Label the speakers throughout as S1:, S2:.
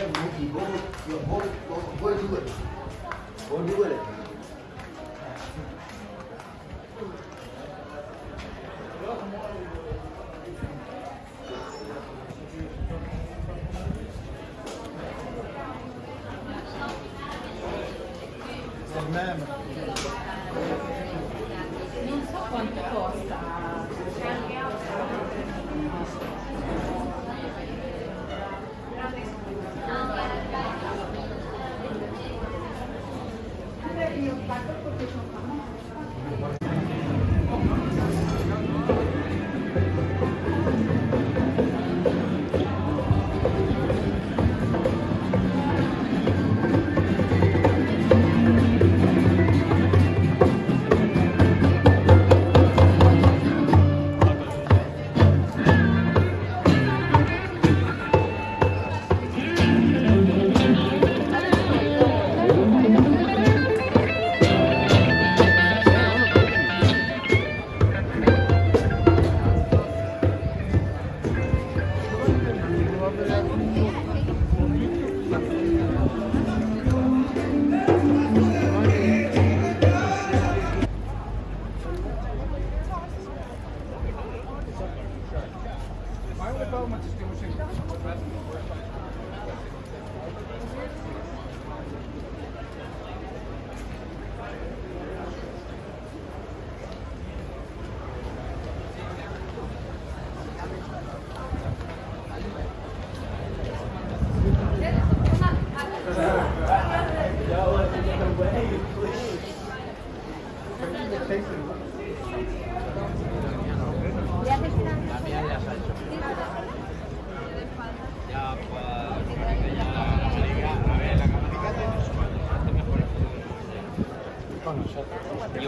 S1: C'est বারবার করতে
S2: সম্ভব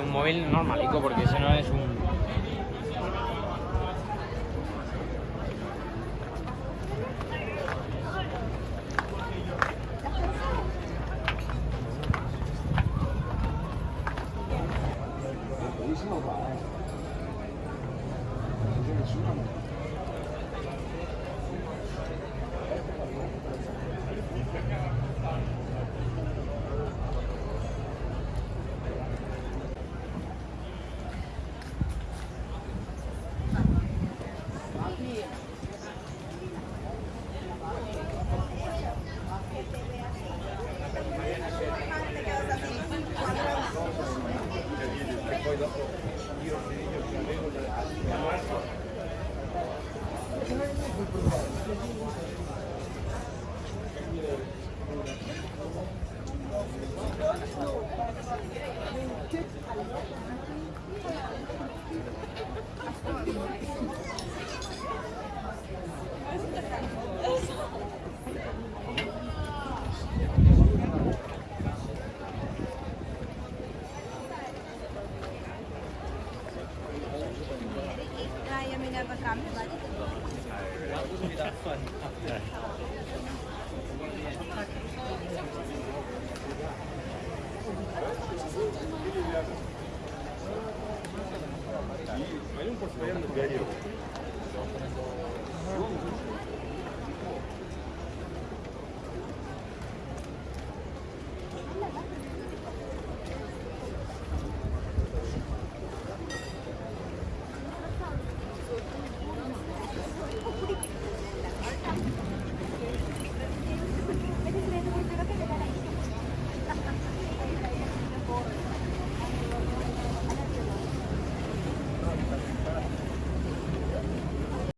S2: un móvil normalico, porque ese no es un...
S3: はい。